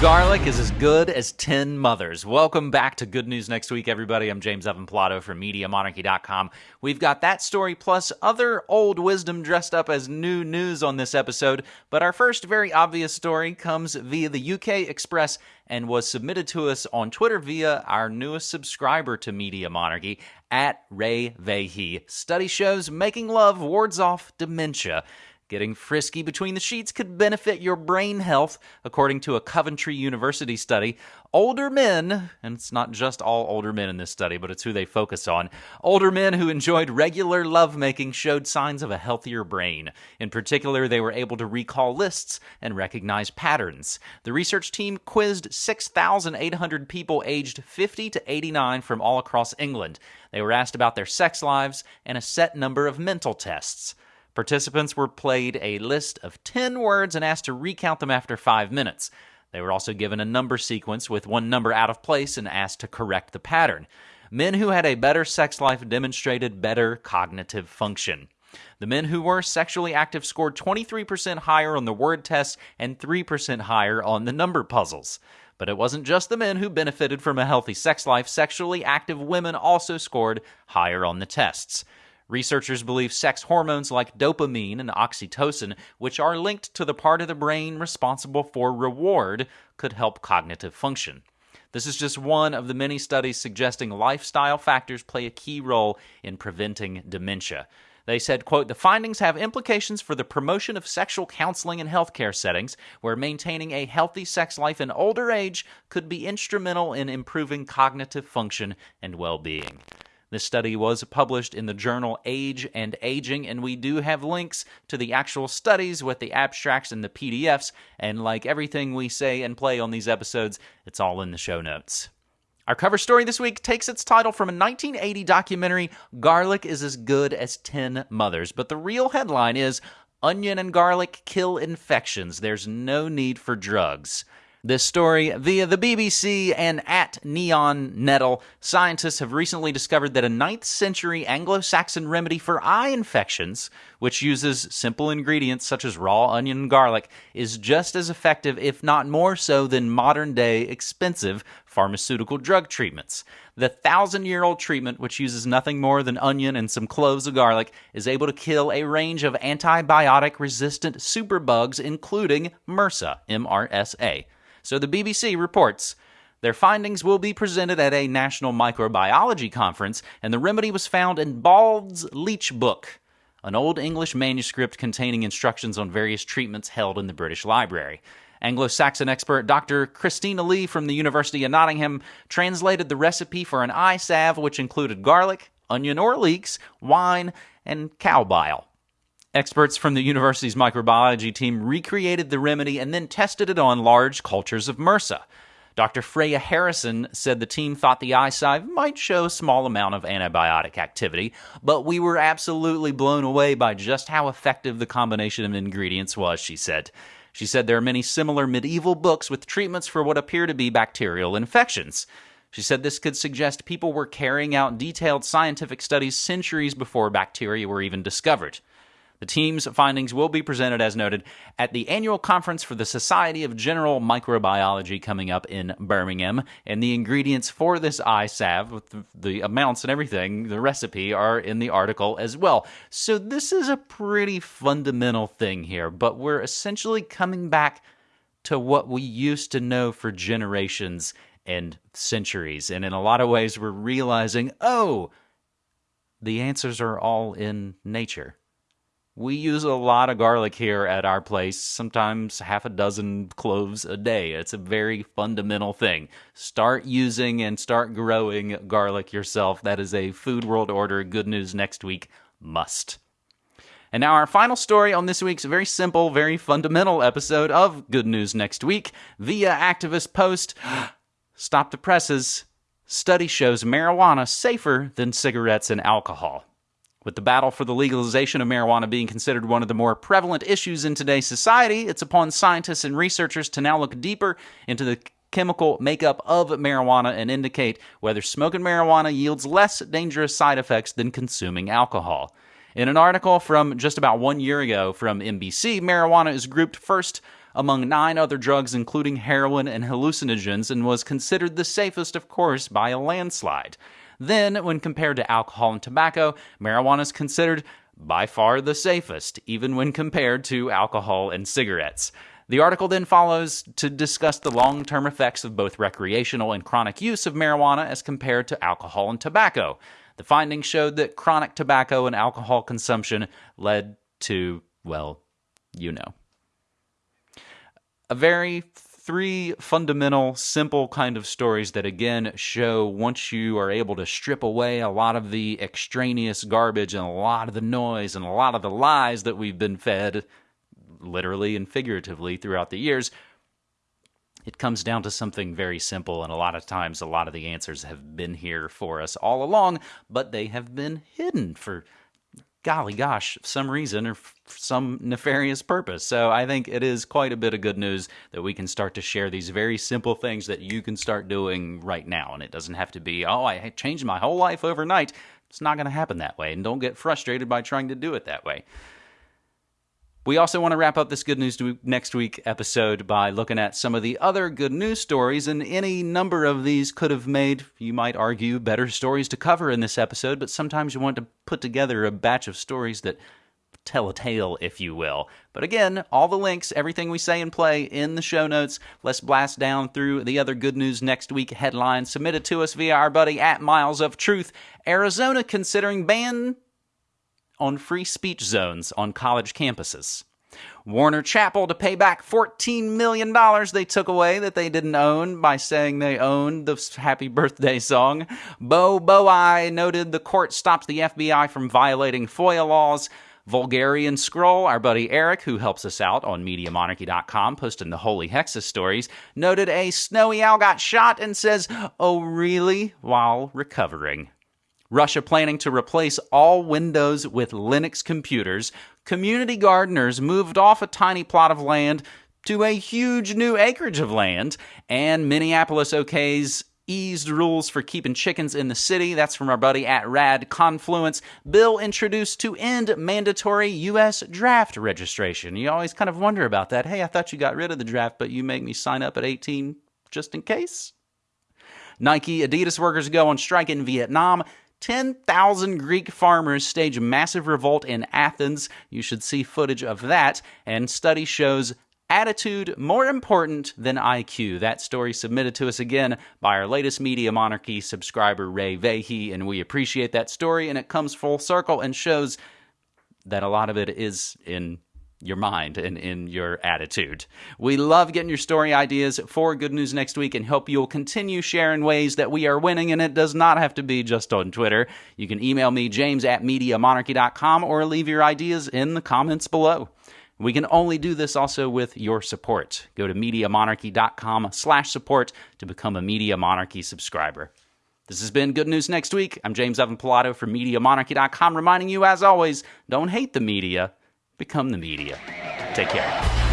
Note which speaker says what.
Speaker 1: Garlic is as good as 10 mothers. Welcome back to Good News Next Week, everybody. I'm James Evan Pilato from MediaMonarchy.com. We've got that story plus other old wisdom dressed up as new news on this episode. But our first very obvious story comes via the UK Express and was submitted to us on Twitter via our newest subscriber to Media Monarchy at Ray Vahey. Study shows making love wards off dementia. Getting frisky between the sheets could benefit your brain health, according to a Coventry University study. Older men, and it's not just all older men in this study, but it's who they focus on, older men who enjoyed regular lovemaking showed signs of a healthier brain. In particular, they were able to recall lists and recognize patterns. The research team quizzed 6,800 people aged 50 to 89 from all across England. They were asked about their sex lives and a set number of mental tests. Participants were played a list of 10 words and asked to recount them after five minutes. They were also given a number sequence with one number out of place and asked to correct the pattern. Men who had a better sex life demonstrated better cognitive function. The men who were sexually active scored 23% higher on the word test and 3% higher on the number puzzles. But it wasn't just the men who benefited from a healthy sex life. Sexually active women also scored higher on the tests. Researchers believe sex hormones like dopamine and oxytocin, which are linked to the part of the brain responsible for reward, could help cognitive function. This is just one of the many studies suggesting lifestyle factors play a key role in preventing dementia. They said, quote, the findings have implications for the promotion of sexual counseling in healthcare settings, where maintaining a healthy sex life in older age could be instrumental in improving cognitive function and well being. This study was published in the journal Age and Aging, and we do have links to the actual studies with the abstracts and the PDFs. And like everything we say and play on these episodes, it's all in the show notes. Our cover story this week takes its title from a 1980 documentary, Garlic is as Good as 10 Mothers. But the real headline is Onion and Garlic Kill Infections. There's no need for drugs this story via the BBC and at Neon Nettle. Scientists have recently discovered that a 9th century Anglo Saxon remedy for eye infections, which uses simple ingredients such as raw onion and garlic, is just as effective, if not more so, than modern day expensive pharmaceutical drug treatments. The thousand year old treatment, which uses nothing more than onion and some cloves of garlic, is able to kill a range of antibiotic resistant superbugs, including MRSA, MRSA. So the BBC reports their findings will be presented at a national microbiology conference, and the remedy was found in Bald's Leech Book, an old English manuscript containing instructions on various treatments held in the British Library. Anglo Saxon expert Dr. Christina Lee from the University of Nottingham translated the recipe for an eye salve, which included garlic, onion or leeks, wine, and cow bile. Experts from the university's microbiology team recreated the remedy and then tested it on large cultures of MRSA. Dr. Freya Harrison said the team thought the salve might show a small amount of antibiotic activity, but we were absolutely blown away by just how effective the combination of ingredients was, she said. She said there are many similar medieval books with treatments for what appear to be bacterial infections. She said this could suggest people were carrying out detailed scientific studies centuries before bacteria were even discovered. The team's findings will be presented, as noted, at the annual conference for the Society of General Microbiology coming up in Birmingham. And the ingredients for this salve, with the amounts and everything, the recipe, are in the article as well. So this is a pretty fundamental thing here, but we're essentially coming back to what we used to know for generations and centuries. And in a lot of ways, we're realizing, oh, the answers are all in nature. We use a lot of garlic here at our place, sometimes half a dozen cloves a day. It's a very fundamental thing. Start using and start growing garlic yourself. That is a Food World Order Good News Next Week must. And now, our final story on this week's very simple, very fundamental episode of Good News Next Week via activist post Stop the Presses. Study shows marijuana safer than cigarettes and alcohol. With the battle for the legalization of marijuana being considered one of the more prevalent issues in today's society, it's upon scientists and researchers to now look deeper into the chemical makeup of marijuana and indicate whether smoking marijuana yields less dangerous side effects than consuming alcohol. In an article from just about one year ago from NBC, marijuana is grouped first among nine other drugs, including heroin and hallucinogens, and was considered the safest, of course, by a landslide. Then, when compared to alcohol and tobacco, marijuana is considered by far the safest, even when compared to alcohol and cigarettes. The article then follows to discuss the long term effects of both recreational and chronic use of marijuana as compared to alcohol and tobacco. The findings showed that chronic tobacco and alcohol consumption led to, well, you know. A very three fundamental, simple kind of stories that again show once you are able to strip away a lot of the extraneous garbage and a lot of the noise and a lot of the lies that we've been fed, literally and figuratively, throughout the years, it comes down to something very simple. And a lot of times, a lot of the answers have been here for us all along, but they have been hidden for golly gosh, some reason or some nefarious purpose. So I think it is quite a bit of good news that we can start to share these very simple things that you can start doing right now. And it doesn't have to be, oh, I changed my whole life overnight. It's not going to happen that way. And don't get frustrated by trying to do it that way. We also want to wrap up this Good News Next Week episode by looking at some of the other good news stories, and any number of these could have made, you might argue, better stories to cover in this episode, but sometimes you want to put together a batch of stories that tell a tale, if you will. But again, all the links, everything we say and play in the show notes. Let's blast down through the other good news next week headlines submitted to us via our buddy at Miles of Truth. Arizona considering ban on free speech zones on college campuses. Warner Chappell to pay back $14 million they took away that they didn't own by saying they owned the Happy Birthday song. Bo Bowai noted the court stopped the FBI from violating FOIA laws. Vulgarian Scroll, our buddy Eric, who helps us out on MediaMonarchy.com, posting the Holy Hexes stories, noted a snowy owl got shot and says, Oh, really? while recovering. Russia planning to replace all Windows with Linux computers, community gardeners moved off a tiny plot of land to a huge new acreage of land, and Minneapolis OK's eased rules for keeping chickens in the city. That's from our buddy at Rad Confluence. Bill introduced to end mandatory U.S. draft registration. You always kind of wonder about that. Hey, I thought you got rid of the draft, but you make me sign up at 18 just in case? Nike, Adidas workers go on strike in Vietnam. 10,000 Greek farmers stage massive revolt in Athens. You should see footage of that. And study shows attitude more important than IQ. That story submitted to us again by our latest Media Monarchy subscriber, Ray Vahey. And we appreciate that story. And it comes full circle and shows that a lot of it is in your mind and in your attitude. We love getting your story ideas for Good News Next Week and hope you'll continue sharing ways that we are winning, and it does not have to be just on Twitter. You can email me, james at MediaMonarchy.com, or leave your ideas in the comments below. We can only do this also with your support. Go to MediaMonarchy.com slash support to become a Media Monarchy subscriber. This has been Good News Next Week. I'm James Evan Pilato from MediaMonarchy.com, reminding you, as always, don't hate the media, become the media. Take care.